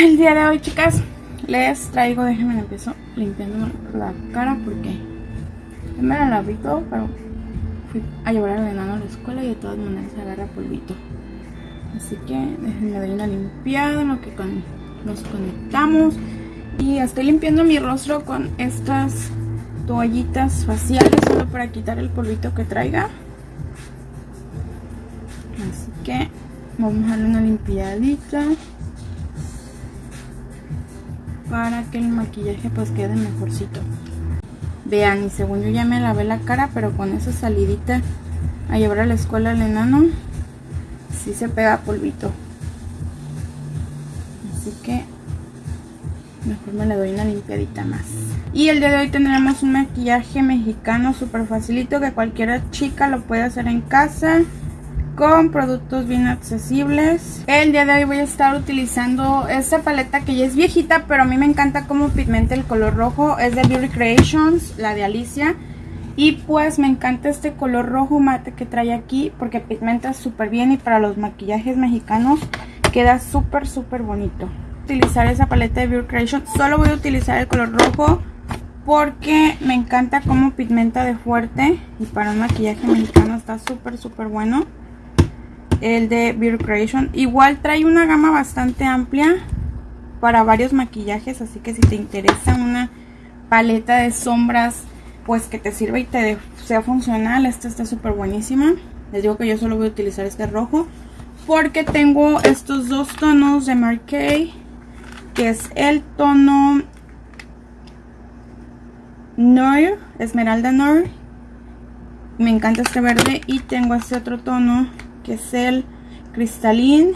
El día de hoy, chicas, les traigo, déjenme empiezo limpiando la cara porque me la lavé todo, pero fui a llevar al enano a la escuela y de todas maneras agarra polvito. Así que déjenme dar una limpiada en lo que nos conectamos. Y estoy limpiando mi rostro con estas toallitas faciales solo para quitar el polvito que traiga. Así que vamos a darle una limpiadita para que el maquillaje pues quede mejorcito. Vean, y según yo ya me lavé la cara, pero con esa salidita a llevar a la escuela al enano, sí se pega polvito. Así que mejor me le doy una limpiadita más. Y el día de hoy tendremos un maquillaje mexicano súper facilito que cualquier chica lo puede hacer en casa con productos bien accesibles. El día de hoy voy a estar utilizando esta paleta que ya es viejita, pero a mí me encanta cómo pigmenta el color rojo. Es de Beauty Creations, la de Alicia. Y pues me encanta este color rojo mate que trae aquí porque pigmenta súper bien y para los maquillajes mexicanos queda súper súper bonito. Utilizar esa paleta de Beauty Creations. Solo voy a utilizar el color rojo porque me encanta cómo pigmenta de fuerte y para un maquillaje mexicano está súper súper bueno el de Beauty Creation. Igual trae una gama bastante amplia para varios maquillajes, así que si te interesa una paleta de sombras, pues que te sirva y te sea funcional, esta está súper buenísima. Les digo que yo solo voy a utilizar este rojo porque tengo estos dos tonos de Marquee, que es el tono Noir, Esmeralda Noir. Me encanta este verde y tengo este otro tono que es el cristalín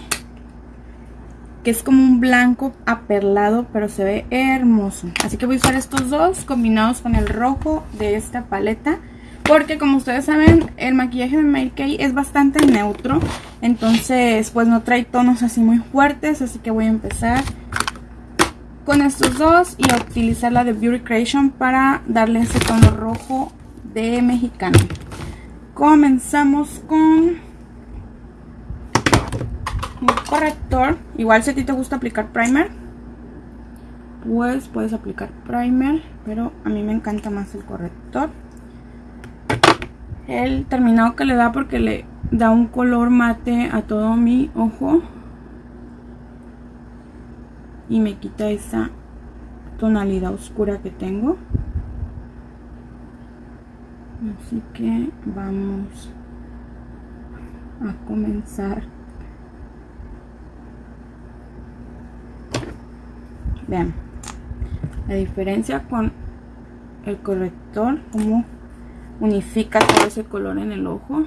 que es como un blanco aperlado pero se ve hermoso. Así que voy a usar estos dos combinados con el rojo de esta paleta porque como ustedes saben el maquillaje de Mary Kay es bastante neutro entonces pues no trae tonos así muy fuertes así que voy a empezar con estos dos y a utilizar la de Beauty Creation para darle ese tono rojo de mexicano. Comenzamos con corrector. Igual si a ti te gusta aplicar primer, pues puedes aplicar primer, pero a mí me encanta más el corrector. El terminado que le da porque le da un color mate a todo mi ojo. Y me quita esa tonalidad oscura que tengo. Así que vamos a comenzar Vean, la diferencia con el corrector, como unifica todo ese color en el ojo.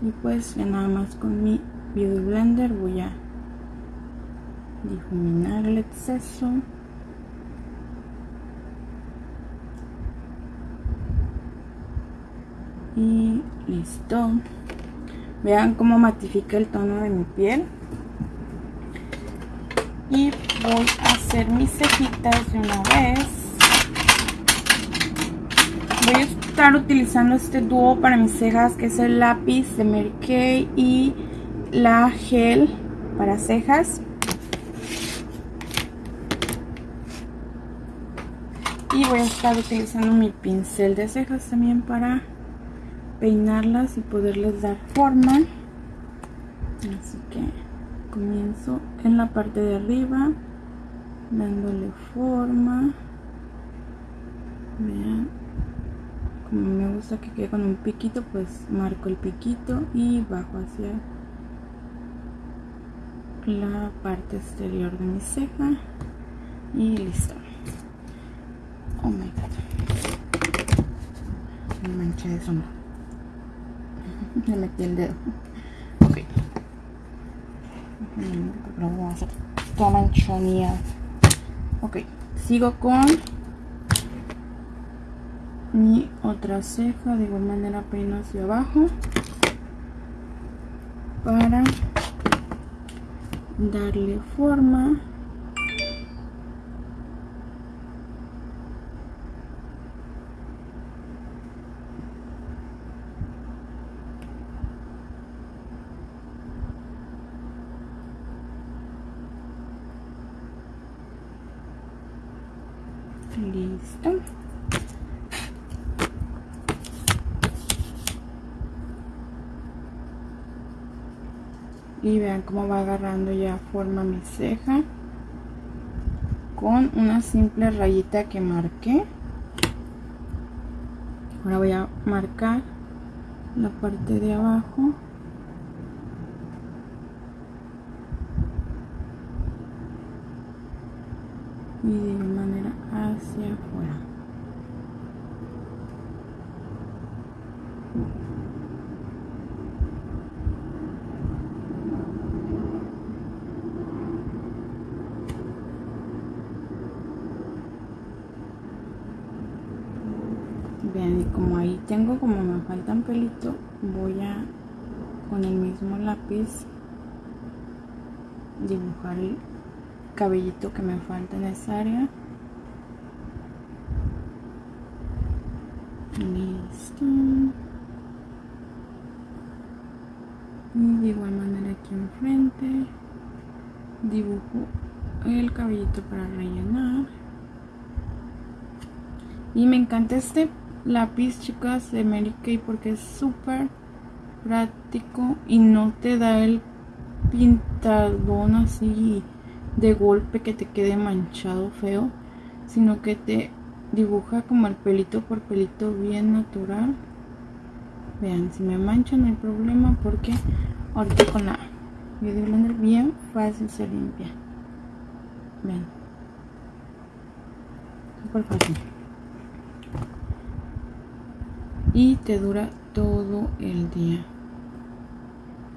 Y pues ya nada más con mi Beauty Blender voy a difuminar el exceso. Y listo. Vean cómo matifica el tono de mi piel. Y voy a hacer mis cejitas de una vez. Voy a estar utilizando este dúo para mis cejas, que es el lápiz de Mary y la gel para cejas. Y voy a estar utilizando mi pincel de cejas también para peinarlas y poderles dar forma. Así que comienzo en la parte de arriba dándole forma. Vean como me gusta que quede con un piquito pues marco el piquito y bajo hacia la parte exterior de mi ceja. Y listo. Oh my god. Me manché de sombra me metí el dedo. Ok. Lo voy a hacer. Toda manchonía ok sigo con mi otra ceja de igual manera peino hacia abajo para darle forma Listo. Y vean cómo va agarrando ya forma mi ceja con una simple rayita que marqué. Ahora voy a marcar la parte de abajo. Y de manera hacia afuera. Vean, y como ahí tengo, como me faltan pelito, voy a con el mismo lápiz dibujar el cabellito que me falta en esa área. Listo. Y de igual manera aquí enfrente dibujo el cabellito para rellenar. Y me encanta este lápiz, chicas, de Mary Kay porque es súper práctico y no te da el pintadón así de golpe que te quede manchado feo, sino que te dibuja como el pelito por pelito bien natural. Vean, si me mancha no hay problema porque ahorita con la Beauty bien fácil se limpia. Vean. Súper fácil. Y te dura todo el día.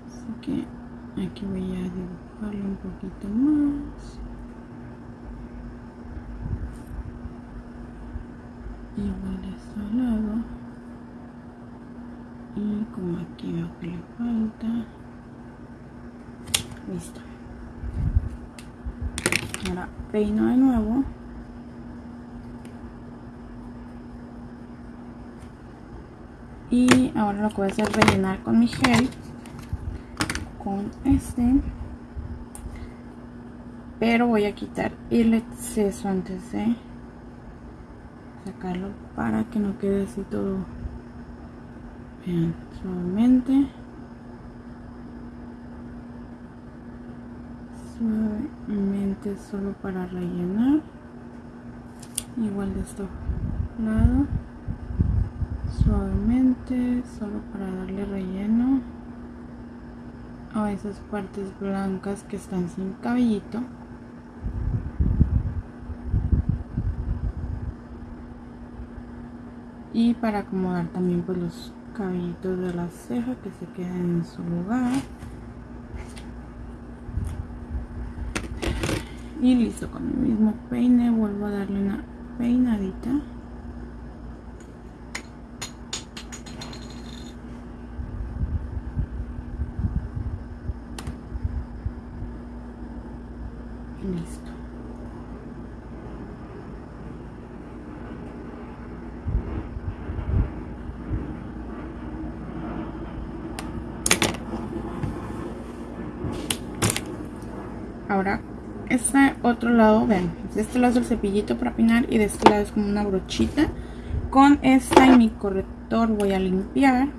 Así que aquí voy a dibujarlo un poquito más. Igual de este lado. Y como aquí veo que le falta. Listo. Ahora peino de nuevo. Y ahora lo que voy a hacer es rellenar con mi gel. Con este. Pero voy a quitar el exceso antes de sacarlo para que no quede así todo. Vean, suavemente. Suavemente solo para rellenar. Igual de este lado suavemente solo para darle relleno a esas partes blancas que están sin cabellito. Y para acomodar también pues los cabellitos de la ceja que se queden en su lugar. Y listo con el mismo peine vuelvo a darle una peinadita listo ahora este otro lado ven de este lado es el cepillito para peinar y de este lado es como una brochita. Con esta y mi corrector voy a limpiar.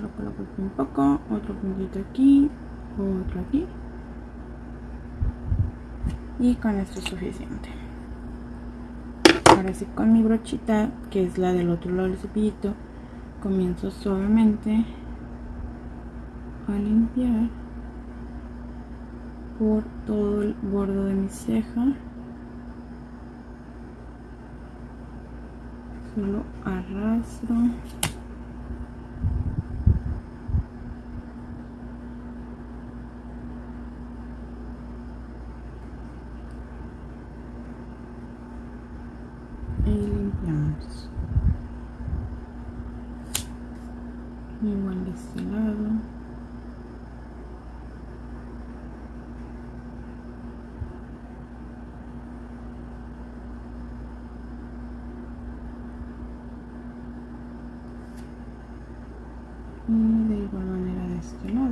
Lo coloco un poco otro puntito aquí otro aquí. Y con esto es suficiente. Ahora sí con mi brochita que es la del otro lado del cepillito comienzo suavemente a limpiar por todo el borde de mi ceja. Solo arrastro y limpiamos igual de este lado y de igual manera de este lado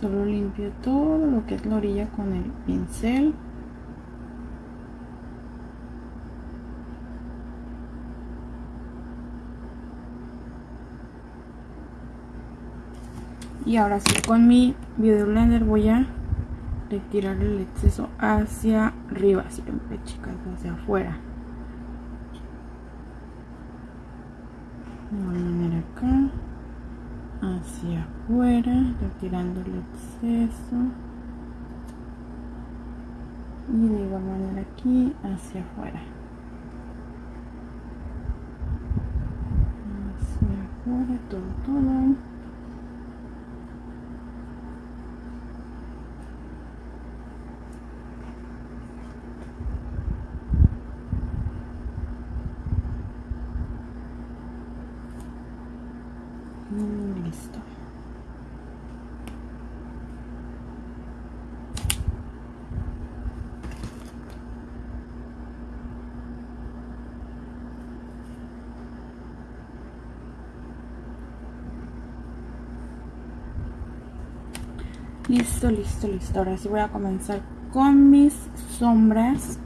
Solo todo lo que es la orilla con el pincel. Y ahora sí, con mi Beauty Blender voy a retirar el exceso hacia arriba, siempre chicas, hacia afuera. Igual manera acá, hacia afuera, retirando el exceso. Y de igual manera aquí, hacia afuera. Hacia afuera, todo, todo. listo Listo, listo, listo. Ahora sí voy a comenzar con mis sombras.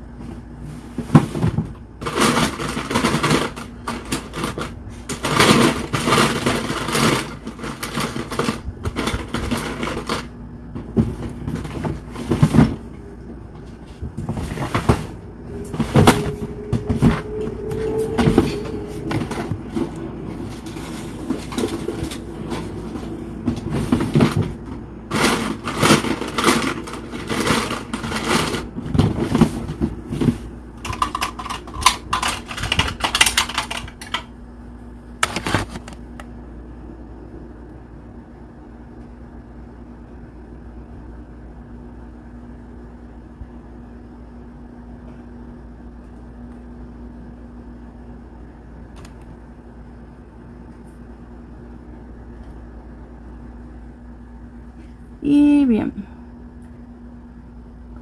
Y bien.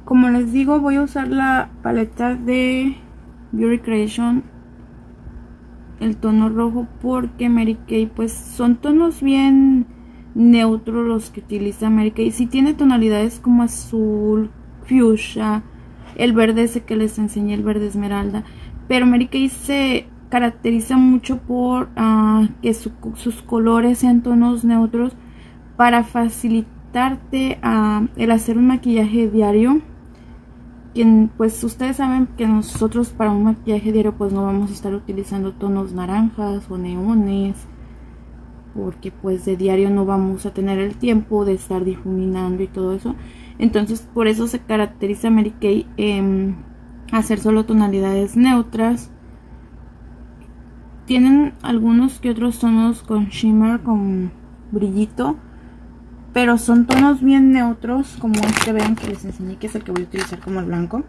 Como les voy a usar la paleta de Beauty Creation. El tono rojo porque Mary Kay pues son tonos bien neutros los que utiliza Mary Kay. Si tiene tonalidades como azul, fuchsia, el verde ese que les enseñé, el verde esmeralda. Pero Mary Kay se caracteriza mucho por ah, que sus colores sean tonos neutros para facilitar a el hacer un maquillaje diario quien pues ustedes saben que nosotros para un maquillaje diario pues no vamos a estar utilizando tonos naranjas o neones porque pues de diario no vamos a tener el tiempo de estar difuminando y todo eso. Entonces por eso se caracteriza Mary Kay en hacer solo tonalidades neutras. Tienen algunos que otros tonos con shimmer con brillito pero son tonos bien neutros como este ven que les enseñé que es el que voy a utilizar como el blanco.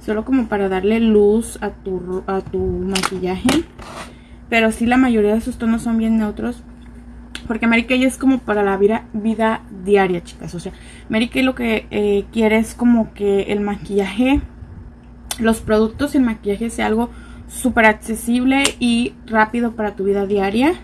Solo como para darle luz a tu, a tu maquillaje. Pero sí la mayoría de sus tonos son bien neutros porque Mary Kay es como para la vida, vida diaria chicas. O sea Mary Kay lo que eh, quiere es como que el maquillaje los productos y el maquillaje sea algo súper accesible y rápido para tu vida diaria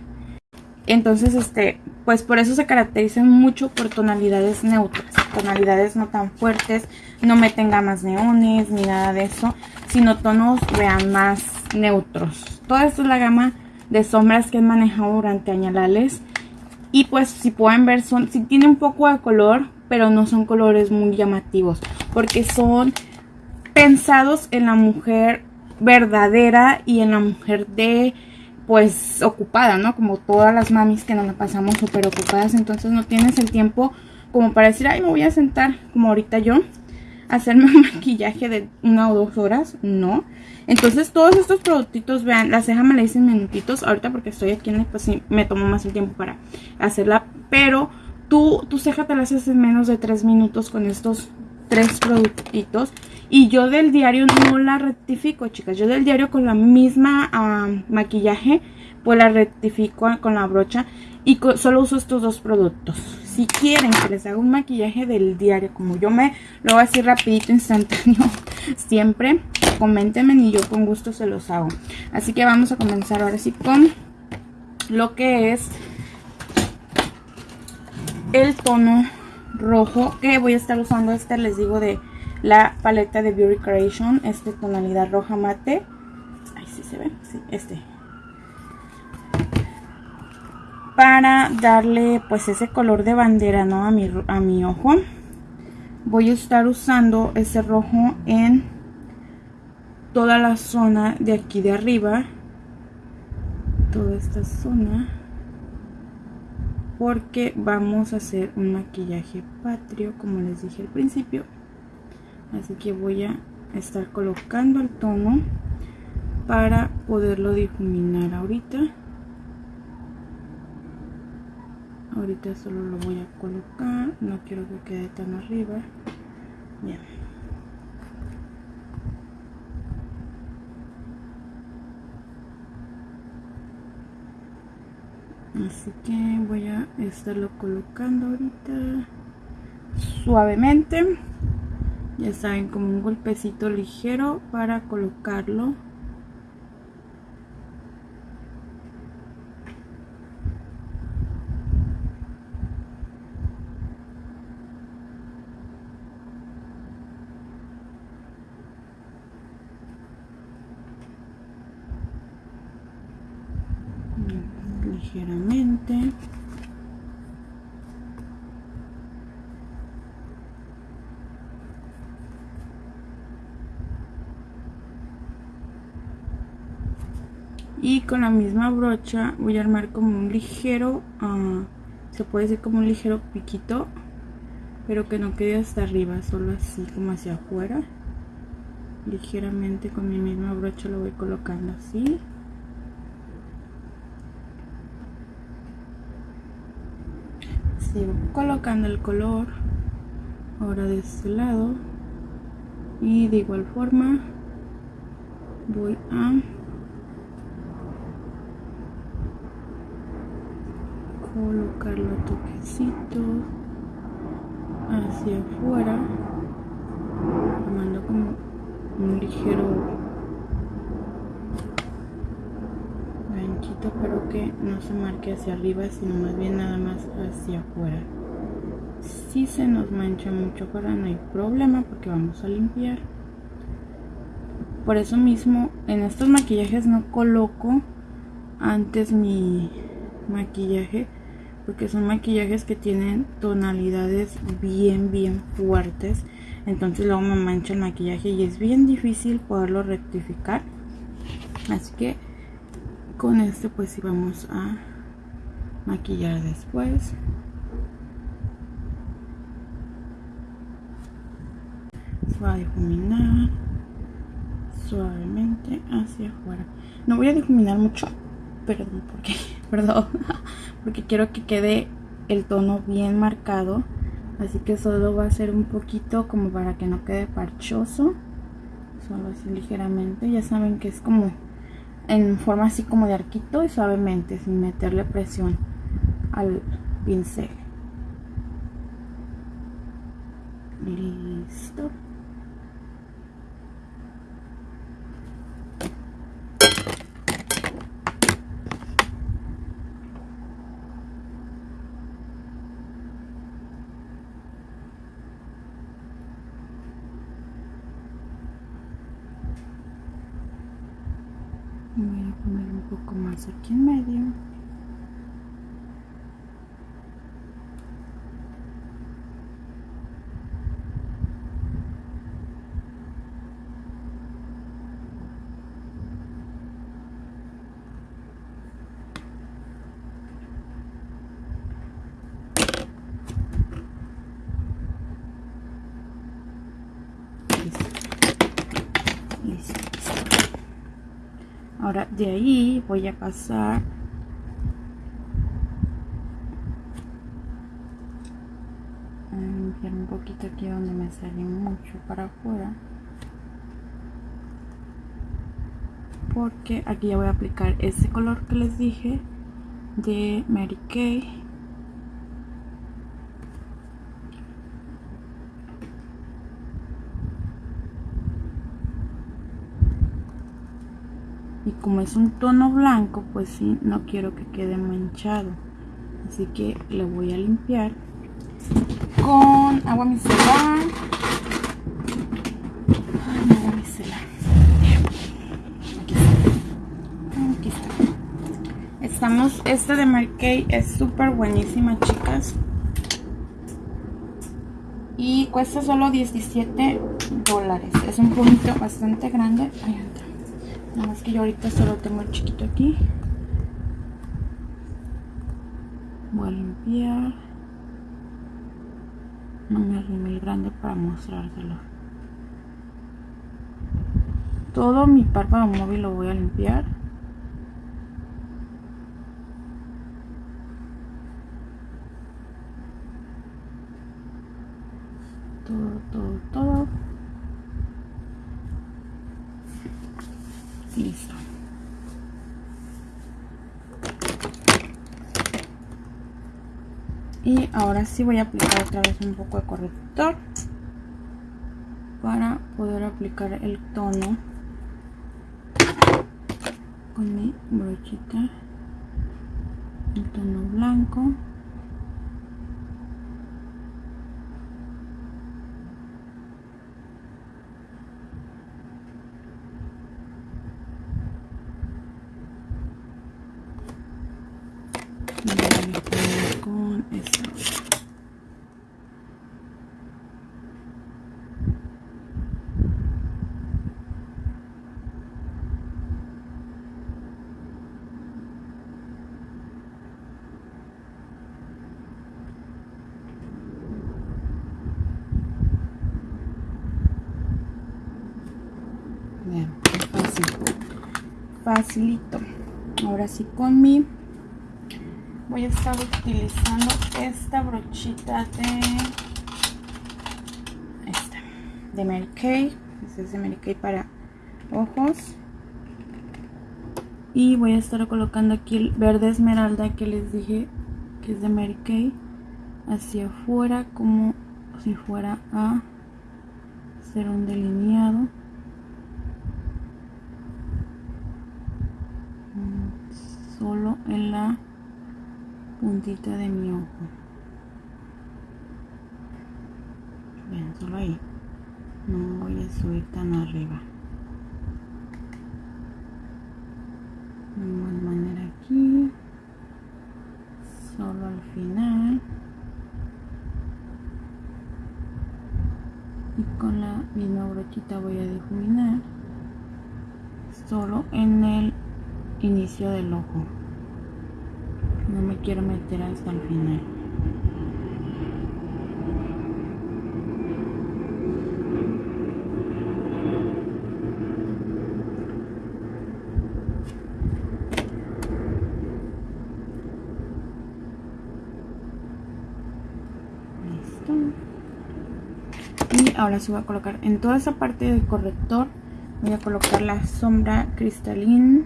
entonces, este, pues por eso se caracterizan mucho por tonalidades neutras, tonalidades no tan fuertes, no meten gamas neones ni nada de eso, sino tonos, vean, más neutros. Toda esta es la gama de sombras que he manejado durante añalales. Y pues si pueden ver, son, sí tiene un poco de color, pero no son colores muy llamativos, porque son pensados en la mujer verdadera y en la mujer de pues ocupada, ¿no? Como todas las mamis que nos la pasamos súper ocupadas, entonces no tienes el tiempo como para decir, ay, me voy a sentar, como ahorita yo, hacerme un maquillaje de una o dos horas, no. Entonces todos estos productitos, vean, la ceja me la hice en minutitos, ahorita porque estoy aquí, en pues sí, me tomo más el tiempo para hacerla, pero tú, tu ceja te la haces en menos de tres minutos con estos tres productitos. Y yo del diario no la rectifico, chicas. Yo del diario con la misma maquillaje, pues la rectifico con la brocha. Y solo uso estos dos productos. Si quieren que les haga un maquillaje del diario, como yo me lo hago así rapidito, instantáneo, siempre, coméntenme y yo con gusto se los hago. Así que vamos a comenzar ahora sí con lo que es el tono rojo que voy a estar usando este, les digo, de la paleta de Beauty Creation, este tonalidad roja mate. Ahí sí se ve, sí, este. Para darle pues ese color de bandera, ¿no? A mi, a mi ojo. Voy a estar usando ese rojo en toda la zona de aquí de arriba. Toda esta zona porque vamos a hacer un maquillaje patrio como les dije al principio así que voy a estar colocando el tono para poderlo difuminar ahorita. Ahorita solo lo voy a colocar no quiero que quede tan arriba. Bien. Así que voy a estarlo colocando ahorita suavemente ya saben como un golpecito ligero para colocarlo ligeramente. Y con la misma brocha voy a armar como un ligero, uh, se puede decir como un ligero piquito, pero que no quede hasta arriba, solo así como hacia afuera. Ligeramente con mi misma brocha lo voy colocando así. sigo colocando el color ahora de este lado y de igual forma voy a colocarlo toquecito hacia afuera formando como un ligero pero que no se marque hacia arriba sino más bien nada más hacia afuera. Si se nos mancha mucho para no hay problema porque vamos a limpiar. Por eso mismo en estos maquillajes no coloco antes mi maquillaje porque son maquillajes que tienen tonalidades bien bien fuertes. Entonces luego me mancha el maquillaje y es bien difícil poderlo rectificar. Así que con este pues sí vamos a maquillar después. Se va a difuminar suavemente hacia afuera. No voy a difuminar mucho perdón porque perdón porque quiero que quede el tono bien marcado así que solo va a ser un poquito como para que no quede parchoso solo así ligeramente. Ya saben que es como en forma así como de arquito y suavemente sin meterle presión al pincel. Listo voy a poner un poco más aquí en medio ahora de ahí voy a pasar a limpiar un poquito aquí donde me sale mucho para afuera porque aquí ya voy a aplicar ese color que les dije de Mary Kay como es un tono blanco pues sí no quiero que quede manchado así que le voy a limpiar con agua micelar. Ay, micelar. Aquí está. Aquí está. Estamos, esta de Mary Kay es súper buenísima, chicas. Y cuesta solo 17 dólares. Es un punto bastante grande. Entra. Nada más que yo ahorita solo tengo el chiquito aquí. Voy a limpiar. No me arrime el grande para mostrárselo. Todo mi párpado móvil lo voy a limpiar. Todo, todo, todo. Y ahora sí voy a aplicar otra vez un poco de corrector para poder aplicar el tono con mi brochita el tono blanco con esto. Bien, fácil. Facilito. Ahora sí con mi voy a estar utilizando esta brochita de esta de Mary Kay. Este es de Mary Kay para ojos. Y voy a estar colocando aquí el verde esmeralda que les dije que es de Mary Kay hacia afuera como si fuera a hacer un delineado solo en la de mi ojo. Ven solo ahí. No voy a subir tan arriba. De igual manera aquí. Solo al final. Y con la misma brochita voy a difuminar. Solo en el inicio del ojo quiero meter hasta el final. Listo. Y ahora sí voy a colocar en toda esa parte del corrector voy a colocar la sombra cristalina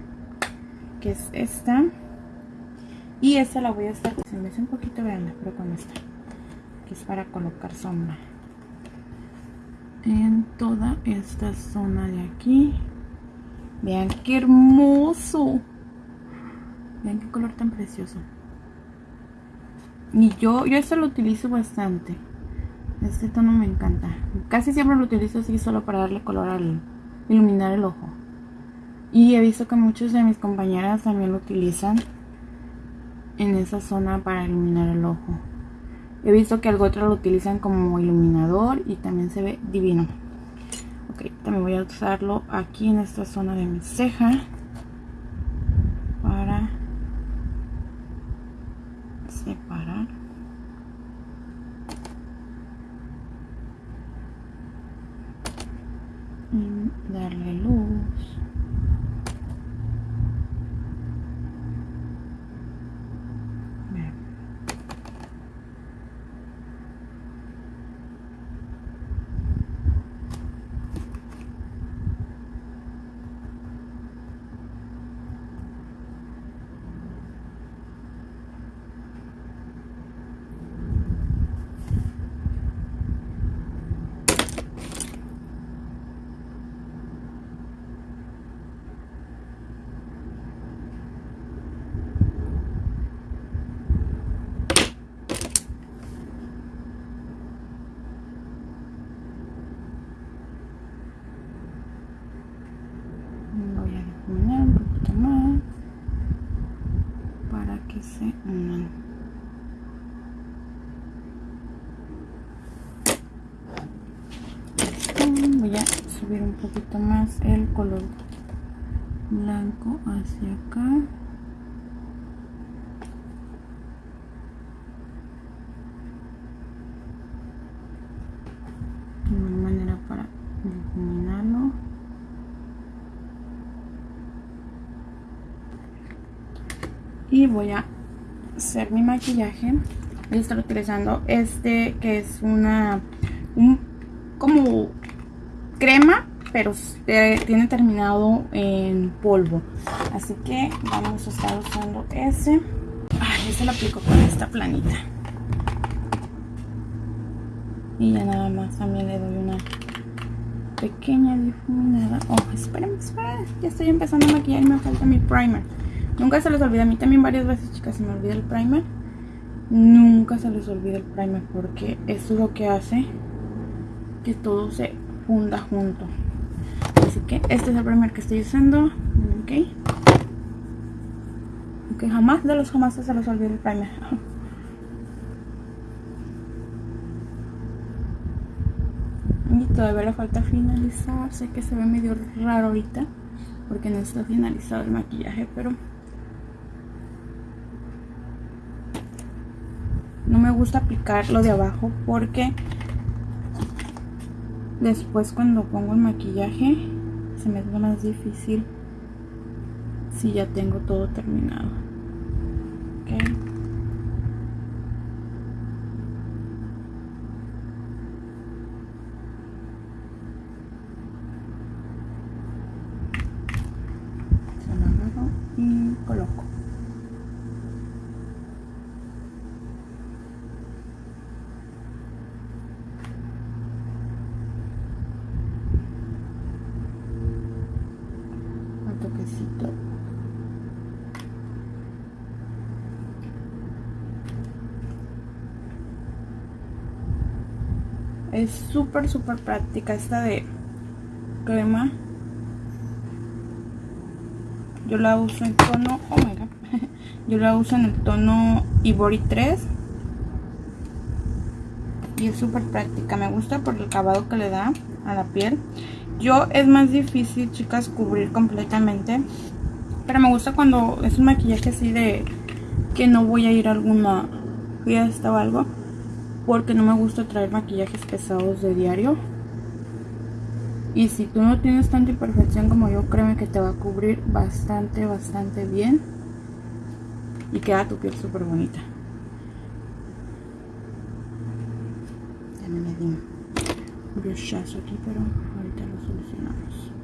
que es esta y esta la voy a estar, se me hace un poquito grande, pero con esta, que es para colocar sombra. En toda esta zona de aquí. Vean qué hermoso. Vean qué color tan precioso. Y yo, yo esto lo utilizo bastante. Este tono me encanta. Casi siempre lo utilizo así solo para darle color al iluminar el ojo. Y he visto que muchos de mis compañeras también lo utilizan en esa zona para iluminar el ojo. He visto que algo otro lo utilizan como iluminador y también se ve divino. Ok, también voy a usarlo aquí en esta zona de mi ceja un poquito más el color blanco hacia acá. De manera para difuminarlo. Y voy a hacer mi maquillaje. Voy a estar utilizando este que es una un como pero tiene terminado en polvo. Así que vamos a estar usando ese. Ay, ese lo aplico con esta planita. Y ya nada más también le doy una pequeña difuminada. Oh, espérenme, espérenme. Ya estoy empezando a maquillar y me falta mi primer. Nunca se les olvida. A mí también varias veces, chicas, se me olvida el primer. Nunca se les olvida el primer porque eso es lo que hace que todo se funda junto así que este es el primer que estoy usando. Ok. Ok jamás de los jamás se los olvide el primer. Y todavía le falta finalizar. Sé que se ve medio raro ahorita porque no está finalizado el maquillaje pero no me gusta aplicar lo de abajo porque después cuando pongo el maquillaje se me hace más difícil si ya tengo todo terminado. Se lo agarro y coloco. Es súper, práctica esta de crema. Yo la uso en tono, oh my god. Yo la uso en el tono Ivory 3. Y es súper práctica. Me gusta por el acabado que le da a la piel. Yo es más difícil, chicas, cubrir completamente. Pero me gusta cuando es un maquillaje así de que no voy a ir a alguna fiesta o algo porque no me gusta traer maquillajes pesados de diario. Y si tú no tienes tanta imperfección como yo créeme que te va a cubrir bastante bastante bien. Y queda tu piel súper bonita. También me di un brochazo aquí pero ahorita lo solucionamos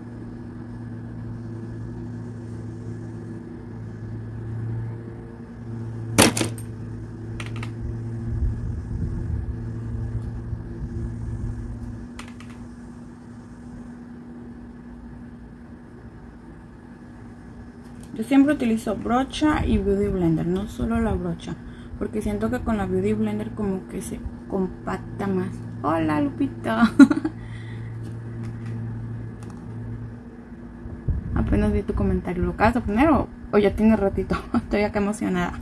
Yo siempre utilizo brocha y Beauty Blender, no solo la brocha. Porque siento que con la Beauty Blender como que se compacta más. Hola Lupita. Apenas vi tu comentario. ¿Lo acabas de poner o, o ya tiene ratito? Estoy acá emocionada.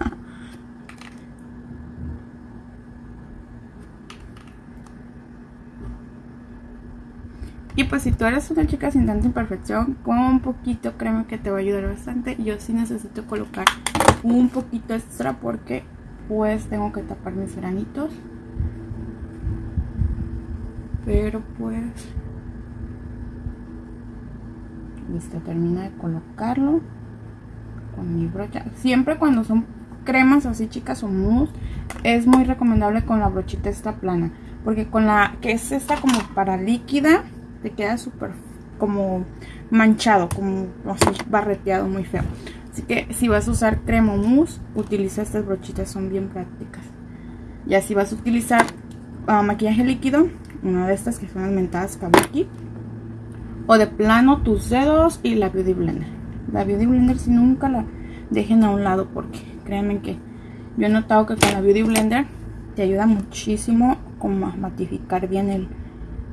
Y pues si tú eres una chica sin tanta imperfección, con un poquito créeme que te va a ayudar bastante. Yo sí necesito colocar un poquito extra porque pues tengo que tapar mis granitos. Pero pues... Listo, termino de colocarlo con mi brocha. Siempre cuando son cremas así chicas o mousse, es muy recomendable con la brochita esta plana. Porque con la que es esta como para líquida te queda súper como manchado, como así barreteado, muy feo. Así que si vas a usar crema mousse, utiliza estas brochitas, son bien prácticas. Ya si vas a utilizar ah, maquillaje líquido, una de estas que son las mentadas Kabuki. O de plano tus dedos y la Beauty Blender. La Beauty Blender si nunca la dejen a un lado porque créanme que yo he notado que con la Beauty Blender te ayuda muchísimo como a matificar bien el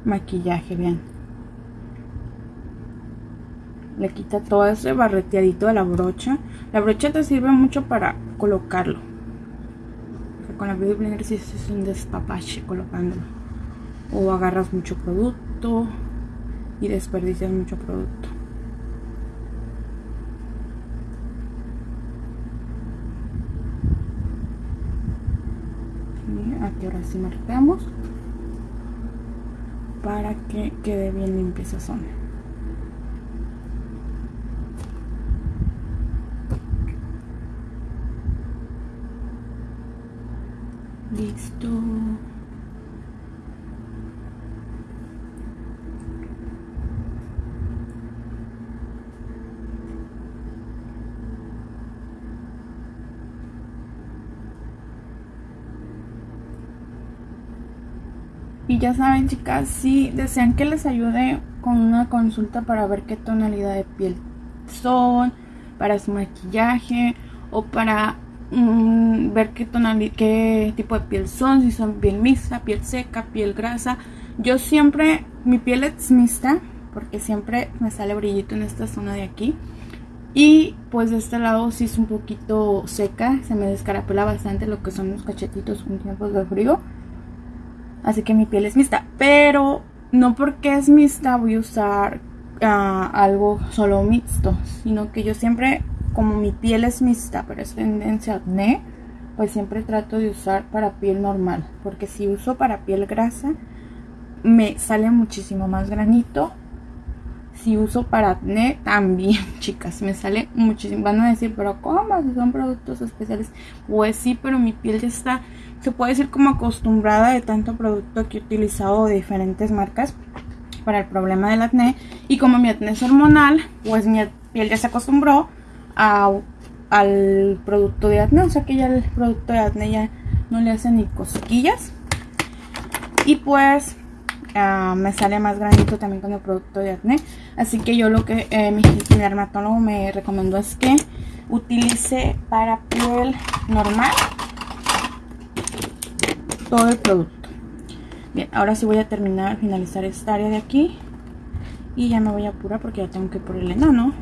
maquillaje, vean le quita todo ese barreteadito de la brocha. La brocha te sirve mucho para colocarlo. con la Beauty Blender sí es un despapache colocándolo. O agarras mucho producto y desperdicias mucho producto. aquí ahora sí marcamos para que quede bien limpia esa zona listo. Y ya saben chicas, si desean que les ayude con una consulta para ver qué tonalidad de piel son, para su maquillaje o para mm, ver qué, qué tipo de piel son, si son piel mixta, piel seca, piel grasa. Yo siempre, mi piel es mixta porque siempre me sale brillito en esta zona de aquí. Y pues de este lado sí es un poquito seca, se me descarapela bastante lo que son los cachetitos en tiempos de frío. Así que mi piel es mixta. Pero no porque es mixta voy a usar ah, algo solo mixto. Sino que yo siempre, como mi piel es mixta, pero es tendencia acné, pues siempre trato de usar para piel normal. Porque si uso para piel grasa, me sale muchísimo más granito. Si uso para acné, también, chicas, me sale muchísimo. Van a decir, pero ¿cómo? Si son productos especiales. Pues sí, pero mi piel ya está se puede decir como acostumbrada de tanto producto que he utilizado de diferentes marcas para el problema del acné y como mi acné es hormonal pues mi piel ya se acostumbró al producto de acné o sea que ya el producto de acné ya no le hace ni cosquillas. Y pues ah, me sale más granito también con el producto de acné así que yo lo que eh, mi, dermatólogo me recomendó es que utilice para piel normal todo el producto. Bien ahora sí voy a terminar finalizar esta área de aquí. Y ya me voy a apurar porque ya tengo que por el enano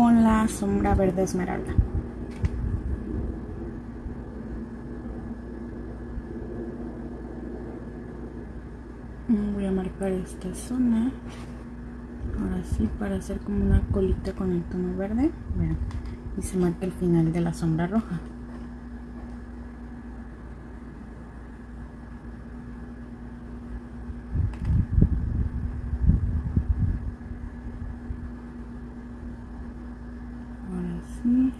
con la sombra verde esmeralda. Voy a marcar esta zona. Ahora sí para hacer como una colita con el tono verde. Y se marca el final de la sombra roja ahora sí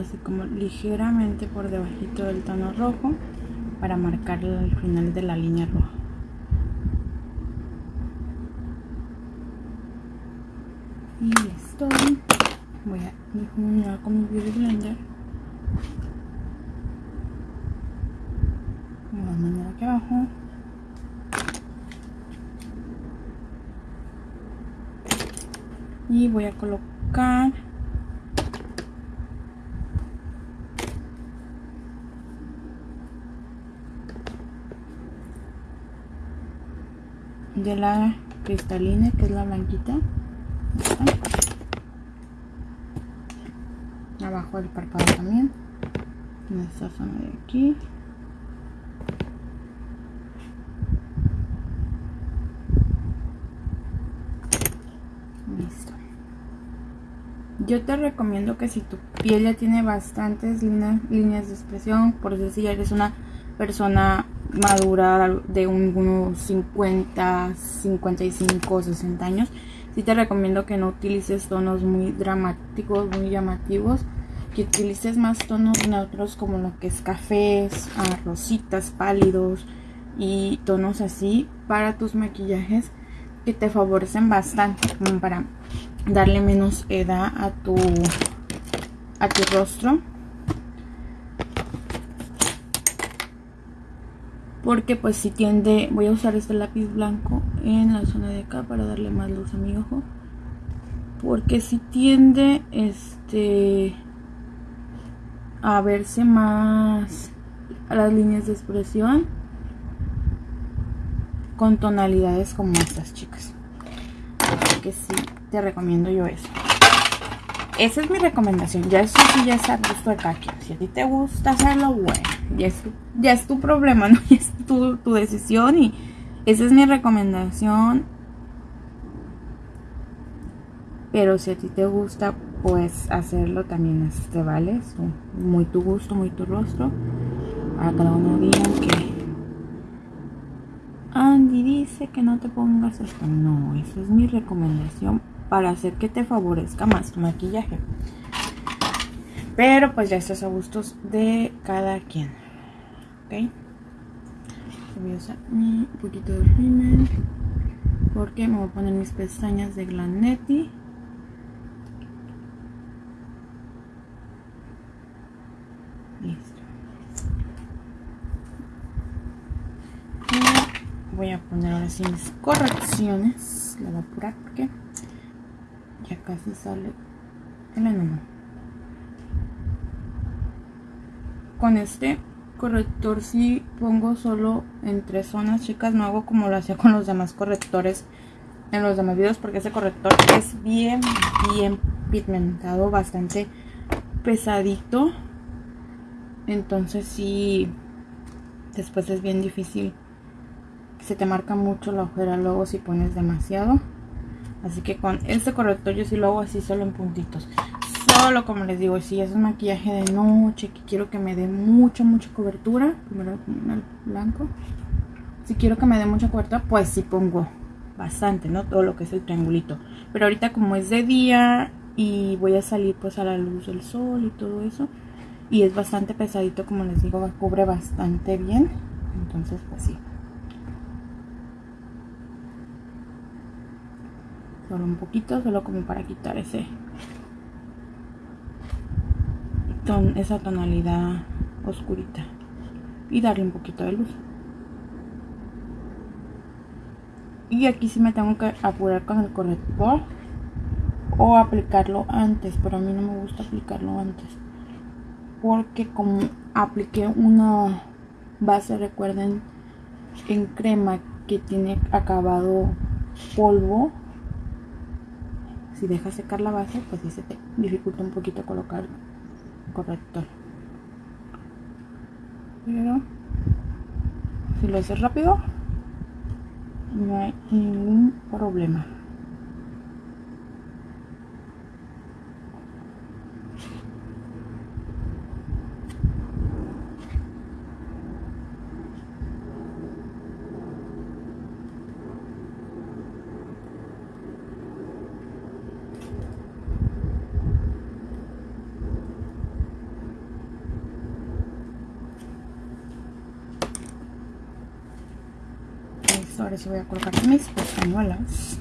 así como ligeramente por debajito del tono rojo para marcar el final de la línea roja. Y listo. Voy a difuminar con mi beauty blender. De la manera aquí abajo. Y voy a colocar de la cristalina que es la blanquita. Abajo del párpado también. En esta zona de aquí. Listo. Yo te recomiendo que si tu piel ya tiene bastantes líneas, líneas de expresión por decir si eres una persona madura de unos 50, 55, 60 años, si te recomiendo que no utilices tonos muy dramáticos, muy llamativos, que utilices más tonos neutros como lo que es cafés, ah, rositas, pálidos y tonos así para tus maquillajes que te favorecen bastante como para darle menos edad a tu a tu rostro porque pues si tiende voy a usar este lápiz blanco en la zona de acá para darle más luz a mi ojo. Porque si tiende este a verse más a las líneas de expresión con tonalidades como estas chicas. Así que sí te recomiendo yo eso. Esa es mi recomendación. Ya eso sí ya es a gusto de si a ti te gusta hacerlo bueno ya es tu, ya es problema no es tu, tu decisión y esa es mi recomendación. Pero si a ti te gusta pues hacerlo también te vale muy tu gusto muy tu rostro. A cada uno digan que Andy dice que no te pongas esto no esa es mi recomendación para hacer que te favorezca más tu maquillaje. Pero pues ya estás a gustos de cada quien ok. Voy a usar un poquito de rímel porque me voy a poner mis pestañas de Glanetti. Voy a poner ahora sí mis correcciones. La voy a apurar porque ya casi sale el enano. Con este corrector si pongo solo en tres zonas chicas no hago como lo hacía con los demás correctores en los demás videos porque ese corrector es bien bien pigmentado bastante pesadito. Entonces si después es bien difícil se te marca mucho la ojera luego si pones demasiado. Así que con este corrector yo sí lo hago así solo en puntitos solo como les digo si es un maquillaje de noche que quiero que me dé mucha mucha cobertura primero el blanco. Si quiero que me dé mucha cobertura pues sí pongo bastante no todo lo que es el triangulito. Pero ahorita como es de día y voy a salir pues a la luz del sol y todo eso y es bastante pesadito como les digo cubre bastante bien entonces pues sí. Solo un poquito solo como para quitar ese ton, esa tonalidad oscurita y darle un poquito de luz. Y aquí sí me tengo que apurar con el corrector o aplicarlo antes pero a mí no me gusta aplicarlo antes porque como apliqué una base recuerden en crema que tiene acabado polvo si dejas secar la base pues sí se te dificulta un poquito colocar corrector pero si lo haces rápido no hay ningún problema sí voy a colocar mis pestañuelas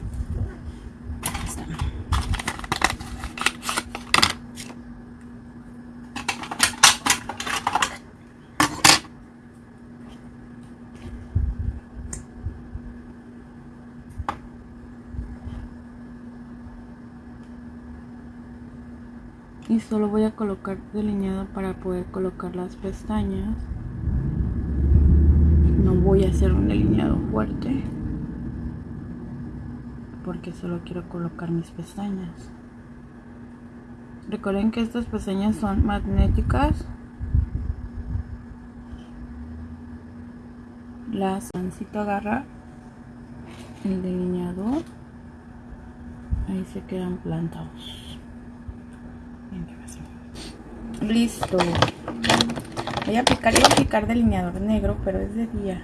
y solo voy a colocar delineado para poder colocar las pestañas voy a hacer un delineado fuerte porque solo quiero colocar mis pestañas. Recuerden que estas pestañas son magnéticas. Las pancito agarra el delineador ahí se quedan plantados. Listo voy a aplicar, voy a aplicar delineador negro pero es de día.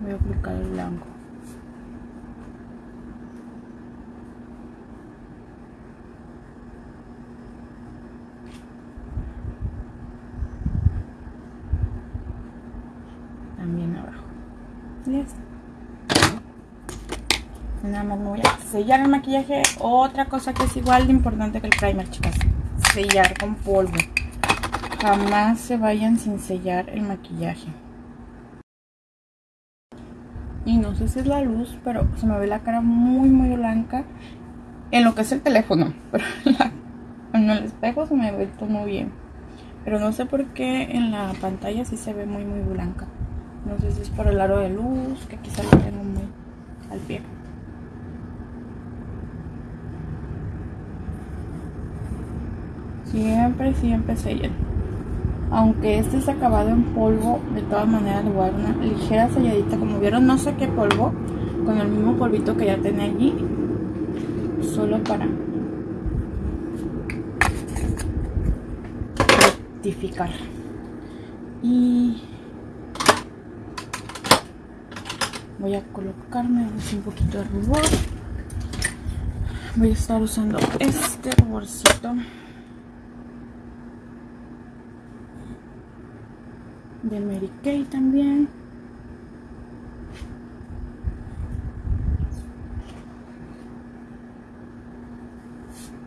Voy a aplicar el blanco. También abajo. Listo nada más me voy a sellar el maquillaje. Otra cosa que es igual de importante que el primer chicas. Sellar con polvo jamás se vayan sin sellar el maquillaje y no sé si es la luz pero se me ve la cara muy muy blanca en lo que es el teléfono, pero en el espejo se me ve todo muy bien. Pero no sé por qué en la pantalla sí se ve muy muy blanca. No sé si es por el aro de luz, que quizá lo tengo muy al pie. Siempre, siempre sellen. Aunque este es acabado en polvo, de todas maneras le voy a dar una ligera selladita. Como vieron, no sé qué polvo, con el mismo polvito que ya tenía allí. Solo para rectificar. Y voy a colocarme un poquito de rubor. Voy a estar usando este ruborcito. De Mary Kay también.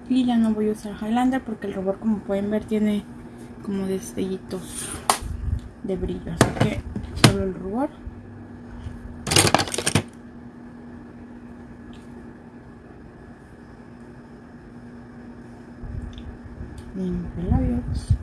Y ya no voy a usar Highlander porque el rubor como pueden ver tiene como destellitos de brillo. Así que solo el rubor. Limpio labios.